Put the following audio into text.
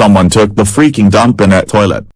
Someone took the freaking dump in that toilet.